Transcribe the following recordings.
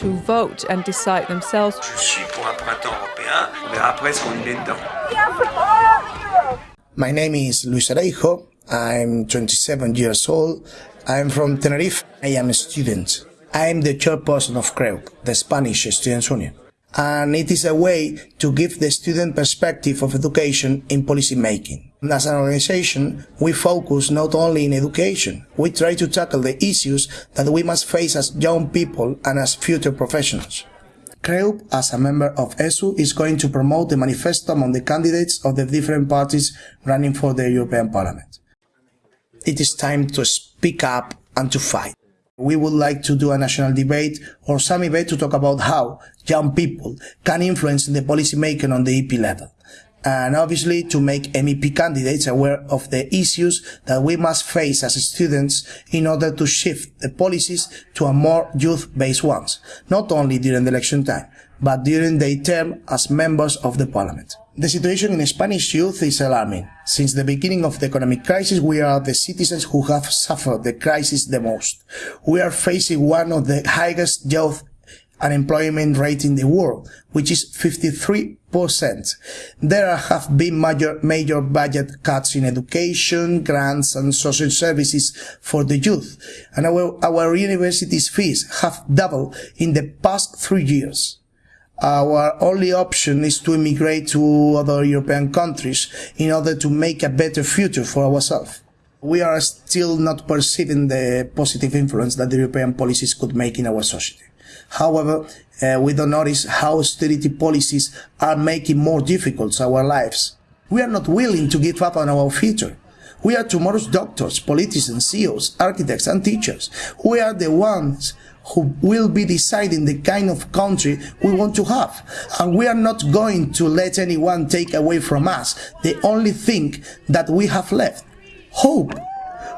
to vote and decide themselves. Je suis pour un printemps européen. On verra après ce qu'on y met dedans. My name is Luis Areijo. I'm 27 years old. I'm from Tenerife. I am a student. I'm the chairperson of CREUP, the Spanish Students' Union. And it is a way to give the student perspective of education in policy making. As an organization, we focus not only in education, we try to tackle the issues that we must face as young people and as future professionals. CREUP, as a member of ESU, is going to promote the manifesto among the candidates of the different parties running for the European Parliament. It is time to speak up and to fight. We would like to do a national debate or some debate to talk about how young people can influence the policy making on the EP level. And obviously to make MEP candidates aware of the issues that we must face as students in order to shift the policies to a more youth-based ones, not only during the election time, but during their term as members of the parliament. The situation in Spanish youth is alarming. Since the beginning of the economic crisis, we are the citizens who have suffered the crisis the most. We are facing one of the highest youth unemployment rate in the world, which is 53%. There have been major, major budget cuts in education, grants and social services for the youth. And our, our universities fees have doubled in the past three years our only option is to immigrate to other European countries in order to make a better future for ourselves. We are still not perceiving the positive influence that the European policies could make in our society. However, uh, we don't notice how austerity policies are making more difficult our lives. We are not willing to give up on our future. We are tomorrow's doctors, politicians, CEOs, architects and teachers. We are the ones who will be deciding the kind of country we want to have. And we are not going to let anyone take away from us the only thing that we have left. Hope.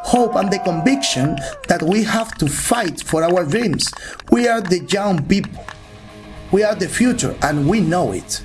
Hope and the conviction that we have to fight for our dreams. We are the young people. We are the future and we know it.